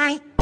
嗨